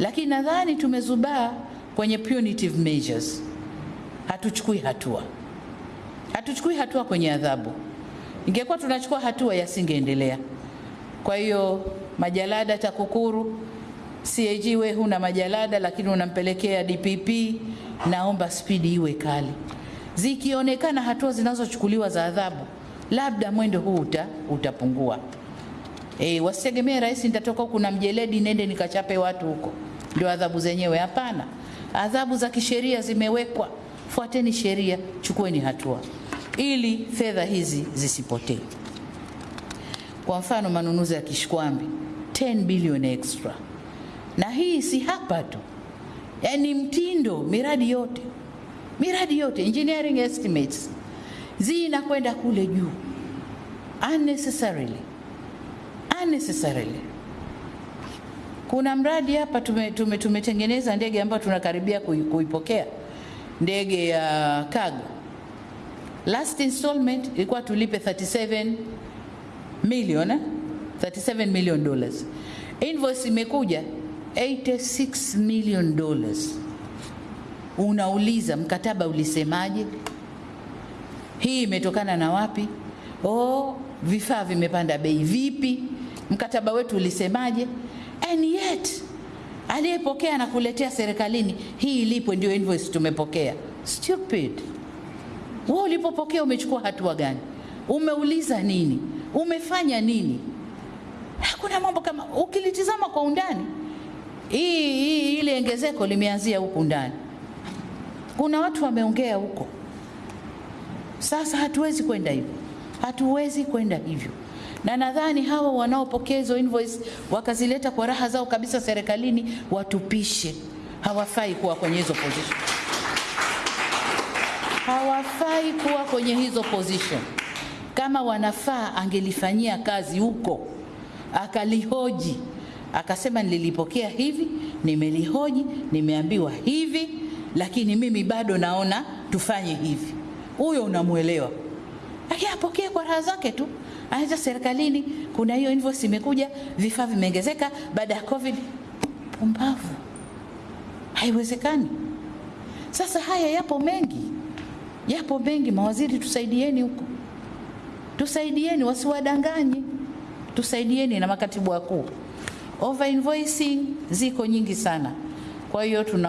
lakini nadhani tumezubaa kwenye punitive measures, hatuchukui hatua, hatuchukui hatua kwenye adhabu. Ingekuwa tunachukua hatua, yasingeendelea. Kwa hiyo majalada TAKUKURU, CAG, we huna majalada lakini unampelekea DPP, naomba spidi iwe kali. Zikionekana hatua zinazochukuliwa za adhabu, labda mwendo huu uta, utapungua. E, wasitegemee rais, nitatoka huku na mjeledi nende nikachape watu huko, ndio adhabu zenyewe. Hapana, adhabu za kisheria zimewekwa. Fuateni sheria, chukueni hatua ili fedha hizi zisipotee. Kwa mfano manunuzi ya Kishkwambi 10 billion extra, na hii si hapa tu, yaani mtindo, miradi yote, miradi yote engineering estimates zinakwenda kule juu unnecessarily, unnecessarily. Kuna mradi hapa tumetengeneza tume, tume, ndege ambayo tunakaribia kui, kuipokea ndege ya cargo. Last installment ilikuwa tulipe 37 million, eh? 37 million dollars. Invoice imekuja 86 million dollars. Unauliza mkataba ulisemaje? Hii imetokana na wapi? Oh, vifaa vimepanda bei vipi? Mkataba wetu ulisemaje? And yet aliyepokea na kuletea serikalini, hii ilipo ndio invoice tumepokea. Stupid. Wewe ulipopokea umechukua hatua gani? Umeuliza nini? Umefanya nini? Hakuna mambo kama, ukilitizama kwa undani, hii hii ile ongezeko limeanzia huku ndani. Kuna watu wameongea huko. Sasa hatuwezi kwenda hivyo, hatuwezi kwenda hivyo, na nadhani hawa wanaopokea hizo invoice wakazileta kwa raha zao kabisa serikalini, watupishe. Hawafai kuwa kwenye hizo position, hawafai kuwa kwenye hizo position. Kama wanafaa, angelifanyia kazi huko, akalihoji, akasema nililipokea hivi, nimelihoji, nimeambiwa hivi, lakini mimi bado naona tufanye hivi. Huyo unamwelewa, lakini apokee kwa raha zake tu. Aidha serikalini, kuna hiyo invoice imekuja, vifaa vimeongezeka baada ya COVID. Pumbavu, haiwezekani. Sasa haya yapo mengi, yapo mengi. Mawaziri, tusaidieni huko, tusaidieni, wasiwadanganye, tusaidieni na makatibu wakuu. Over invoicing ziko nyingi sana, kwa hiyo tuna